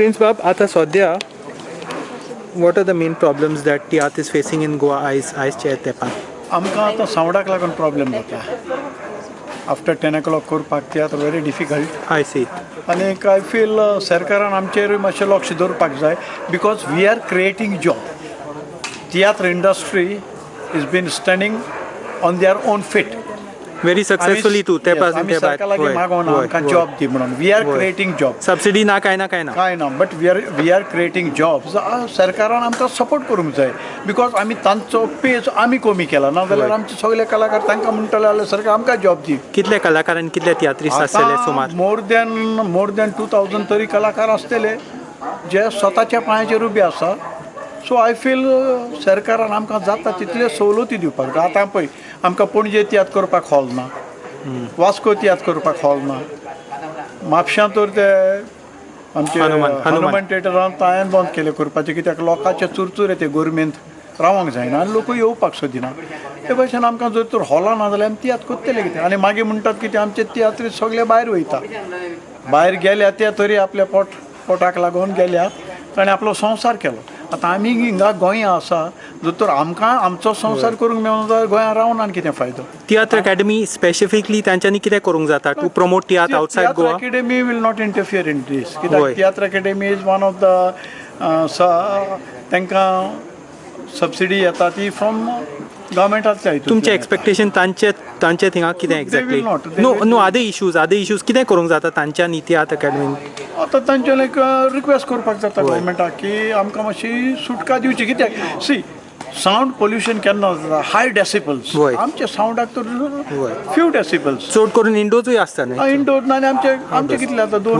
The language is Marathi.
प्रिन्स बाब आता सद्या what are the main problems that tiatr is facing in Goa आयज आयजच्या तेंपान आमकां आतां सावंडाक लागून प्रॉब्लेम जाता आफ्टर टेन ओ क्लॉक करपाक tiatr very difficult I see आनीक आय फील सरकारान आमचेर मातशें लक्ष दवरपाक जाय because we are creating job tiatr industry is been standing on their own feet very successfully तू ते पासून ते सरकार लागीं मागोवन आमकां जॉब दी म्हणून. वी आर होय. क्रिएटींग जॉब सबसिडी ना काय ना काय ना. काय ना but we are we are creating jobs सरकारान आमकां सपोर्ट करूंक जाय. बिकॉज आमी तांचो पेज आमी कमी केला. ना जाल्यार होय. आमचे सगळे कलाकार तांकां म्हणटले जाल्यार सरकार आमकां जॉब दी. कितले कलाकारांनी कितले तियात्रिस्ट आसतले सुमार? More than more than two thousand तरी कलाकार आसतले जे स्वताच्या पांयाचेर उबे आसा सो आय फील सरकारान आमकां जाता तितले सवलती दिवपाक जाय. आतां पळय आमकां पणजे तियात्र करपाक हॉल ना. वास्को तियात्र करपाक हॉल ना. म्हापशां तर ते आमचे हनुमान- थिएटरान तायेन बंद केले करपाचे. कित्याक लोकांचे चुरचुर येते गोरमेंत रावंक जायना आनी लोक येवपाक सोदिना. ते भशेन आमकां जर तर हॉलां ना जाल्यार आमी तियात्र कोत्तले कितें? आनी मागीर म्हणटात की ते आमचे तियात्र सगळे भायर वयता. भायर गेल्या ते तरी आपल्या पोट पोटाक लागून गेल्यात ताणें आपलो संवसार केलो. आतां आमी हिंगा गोंया आसा जर तर आमकां आमचो संवसार करूंक मेळना जाल्यार गोंया रावन आनी कितें फायदो? तियात्र अकॅडमी स्पेसिफिकली तांच्यांनी कितें करूंक जाता to promote tiatr outside Goa will not interfere in this. होय. कित्याक is one of the uh, स- तांकां सबसिडी येता ती फ्रॉम गव्हर्मेंटांतल्या हितून तुमचे एक्सपेक्टेशन तांचे तांचे थिंगा कितें एक्झॅक्टली नो नो आदे इश्यूज आदे इश्यूज कितें करूंक जाता तांच्यांनी तियात्र अकॅडमीन आतां तांचे लायक रिक्वेस्ट करपाक जाता गव्हर्मेंटाक की आमकां मातशी सुटका दिवची कित्याक? सी सावंड पोल्युशन केन्ना जाता हाय डेसिबल्स होय. आमचे सावंडाक तर. फ्यू डेसिबल्स चड करून इंडोजूय आसता इंडोर आनी आमचे आमचे कितले आतां? दोन